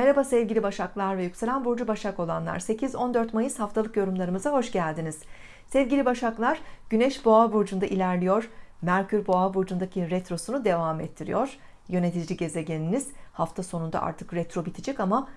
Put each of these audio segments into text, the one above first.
Merhaba sevgili Başaklar ve yükselen burcu Başak olanlar. 8-14 Mayıs haftalık yorumlarımıza hoş geldiniz. Sevgili Başaklar Güneş Boğa burcunda ilerliyor. Merkür Boğa burcundaki retrosunu devam ettiriyor. Yönetici gezegeniniz hafta sonunda artık retro bitecek ama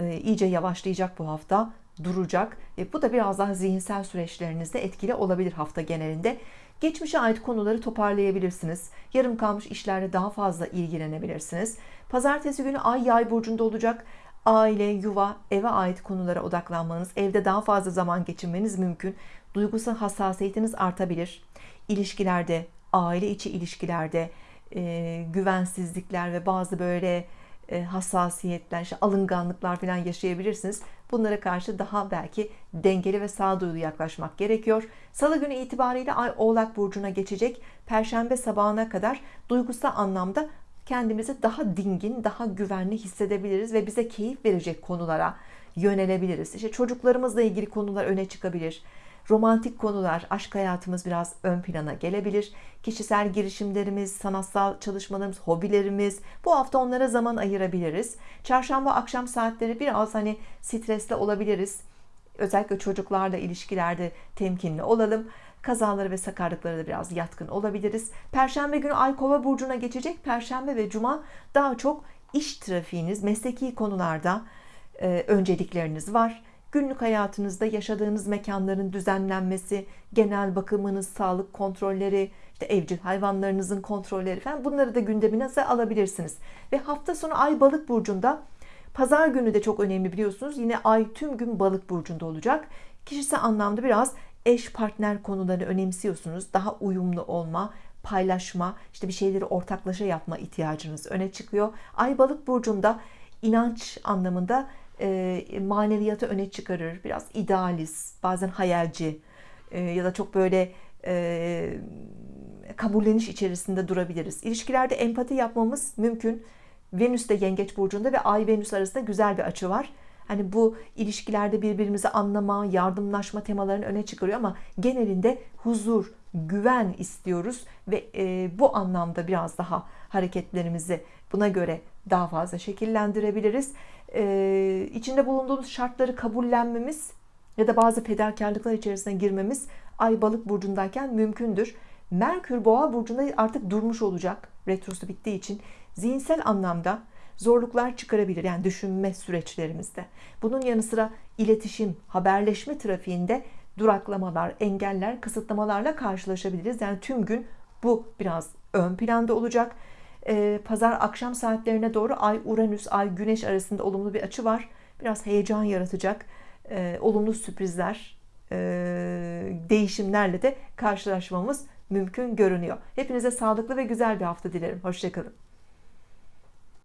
iyice yavaşlayacak bu hafta duracak. E, bu da biraz daha zihinsel süreçlerinizde etkili olabilir hafta genelinde. Geçmişe ait konuları toparlayabilirsiniz. Yarım kalmış işlerle daha fazla ilgilenebilirsiniz. Pazartesi günü ay yay burcunda olacak. Aile yuva eve ait konulara odaklanmanız evde daha fazla zaman geçirmeniz mümkün. Duygusal hassasiyetiniz artabilir. İlişkilerde aile içi ilişkilerde e, güvensizlikler ve bazı böyle e, hassasiyetler, işte alınganlıklar falan yaşayabilirsiniz. Bunlara karşı daha belki dengeli ve sağduyulu yaklaşmak gerekiyor. Salı günü itibariyle Ay Oğlak Burcu'na geçecek. Perşembe sabahına kadar duygusal anlamda kendimizi daha dingin, daha güvenli hissedebiliriz ve bize keyif verecek konulara yönelebiliriz. İşte çocuklarımızla ilgili konular öne çıkabilir romantik konular, aşk hayatımız biraz ön plana gelebilir. Kişisel girişimlerimiz, sanatsal çalışmalarımız, hobilerimiz bu hafta onlara zaman ayırabiliriz. Çarşamba akşam saatleri biraz hani stresli olabiliriz. Özellikle çocuklarla ilişkilerde temkinli olalım. Kazaları ve sakarlıklara da biraz yatkın olabiliriz. Perşembe günü Ay Kova burcuna geçecek. Perşembe ve Cuma daha çok iş trafiğiniz, mesleki konularda e, öncelikleriniz var günlük hayatınızda yaşadığınız mekanların düzenlenmesi, genel bakımınız, sağlık kontrolleri, işte evcil hayvanlarınızın kontrolleri falan bunları da gündeminize alabilirsiniz. Ve hafta sonu Ay Balık burcunda Pazar günü de çok önemli biliyorsunuz. Yine Ay tüm gün Balık burcunda olacak. Kişisel anlamda biraz eş partner konularını önemsiyorsunuz. Daha uyumlu olma, paylaşma, işte bir şeyleri ortaklaşa yapma ihtiyacınız öne çıkıyor. Ay Balık burcunda inanç anlamında e, maneviyatı öne çıkarır biraz idealist bazen hayalci e, ya da çok böyle e, kabulleniş içerisinde durabiliriz. İlişkilerde empati yapmamız mümkün. Venüs de yengeç burcunda ve Ay Venüs arasında güzel bir açı var. Hani bu ilişkilerde birbirimizi anlama, yardımlaşma temalarını öne çıkarıyor ama genelinde huzur, güven istiyoruz ve e, bu anlamda biraz daha hareketlerimizi buna göre daha fazla şekillendirebiliriz. E, içinde bulunduğumuz şartları kabullenmemiz ya da bazı fedakarlıklar içerisine girmemiz Ay Balık burcundayken mümkündür. Merkür Boğa burcunda artık durmuş olacak. Retrosu bittiği için zihinsel anlamda zorluklar çıkarabilir. Yani düşünme süreçlerimizde. Bunun yanı sıra iletişim, haberleşme trafiğinde duraklamalar, engeller, kısıtlamalarla karşılaşabiliriz. Yani tüm gün bu biraz ön planda olacak. Ee, pazar akşam saatlerine doğru Ay Uranüs, Ay Güneş arasında olumlu bir açı var. Biraz heyecan yaratacak. Ee, olumlu sürprizler, e, değişimlerle de karşılaşmamız mümkün görünüyor. Hepinize sağlıklı ve güzel bir hafta dilerim. Hoşçakalın.